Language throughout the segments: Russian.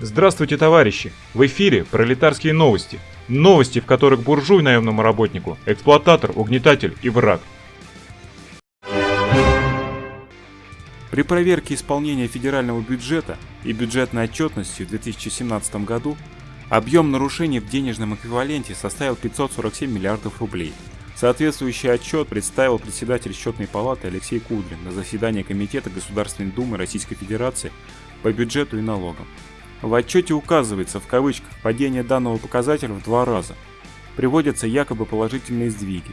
Здравствуйте, товарищи! В эфире пролетарские новости. Новости, в которых буржуй наемному работнику, эксплуататор, угнетатель и враг. При проверке исполнения федерального бюджета и бюджетной отчетности в 2017 году объем нарушений в денежном эквиваленте составил 547 миллиардов рублей. Соответствующий отчет представил председатель счетной палаты Алексей Кудрин на заседании Комитета Государственной Думы Российской Федерации по бюджету и налогам. В отчете указывается в кавычках падение данного показателя в два раза. Приводятся якобы положительные сдвиги.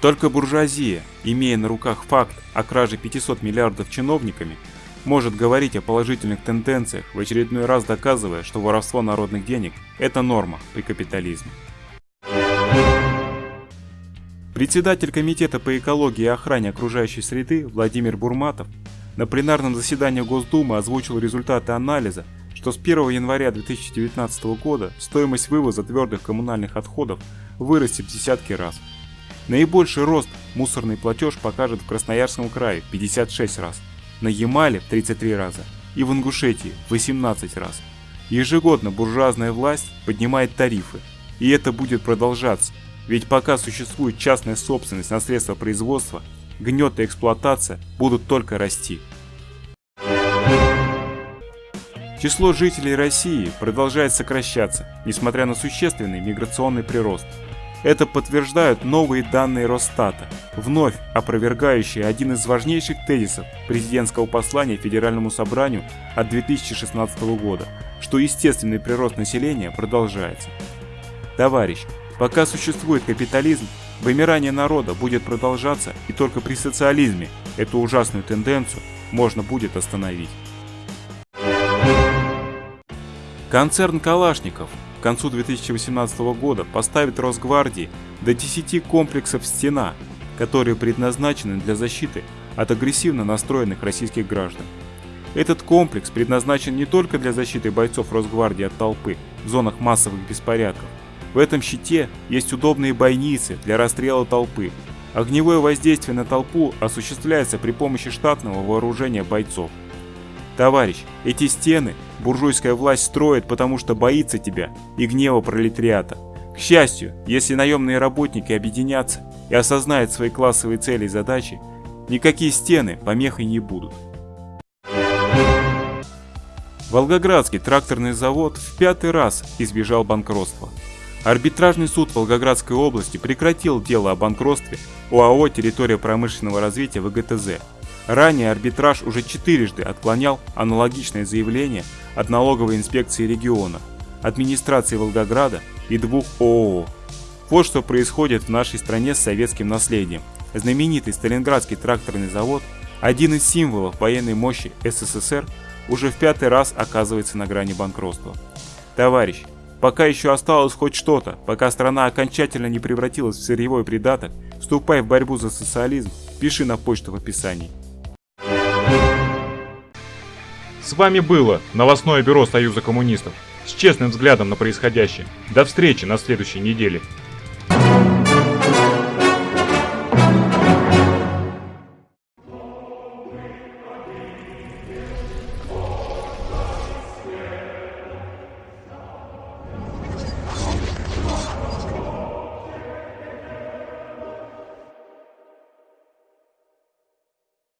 Только буржуазия, имея на руках факт о краже 500 миллиардов чиновниками, может говорить о положительных тенденциях, в очередной раз доказывая, что воровство народных денег – это норма при капитализме. Председатель Комитета по экологии и охране окружающей среды Владимир Бурматов на пленарном заседании Госдумы озвучил результаты анализа что с 1 января 2019 года стоимость вывоза твердых коммунальных отходов вырастет в десятки раз. Наибольший рост мусорный платеж покажет в Красноярском крае 56 раз, на Ямале в 33 раза и в Ингушетии в 18 раз. Ежегодно буржуазная власть поднимает тарифы, и это будет продолжаться, ведь пока существует частная собственность на средства производства, гнет и эксплуатация будут только расти. Число жителей России продолжает сокращаться, несмотря на существенный миграционный прирост. Это подтверждают новые данные Росстата, вновь опровергающие один из важнейших тезисов президентского послания Федеральному собранию от 2016 года, что естественный прирост населения продолжается. Товарищ, пока существует капитализм, вымирание народа будет продолжаться и только при социализме эту ужасную тенденцию можно будет остановить. Концерн «Калашников» к концу 2018 года поставит Росгвардии до 10 комплексов «Стена», которые предназначены для защиты от агрессивно настроенных российских граждан. Этот комплекс предназначен не только для защиты бойцов Росгвардии от толпы в зонах массовых беспорядков. В этом щите есть удобные бойницы для расстрела толпы. Огневое воздействие на толпу осуществляется при помощи штатного вооружения бойцов. Товарищ, эти стены буржуйская власть строит, потому что боится тебя и гнева пролетариата. К счастью, если наемные работники объединятся и осознают свои классовые цели и задачи, никакие стены помехой не будут. Волгоградский тракторный завод в пятый раз избежал банкротства. Арбитражный суд Волгоградской области прекратил дело о банкротстве ОАО «Территория промышленного развития ВГТЗ» Ранее арбитраж уже четырежды отклонял аналогичное заявление от налоговой инспекции региона, администрации Волгограда и двух ООО. Вот что происходит в нашей стране с советским наследием. Знаменитый Сталинградский тракторный завод, один из символов военной мощи СССР, уже в пятый раз оказывается на грани банкротства. Товарищ, пока еще осталось хоть что-то, пока страна окончательно не превратилась в сырьевой придаток, вступай в борьбу за социализм, пиши на почту в описании. С вами было новостное бюро Союза коммунистов с честным взглядом на происходящее. До встречи на следующей неделе.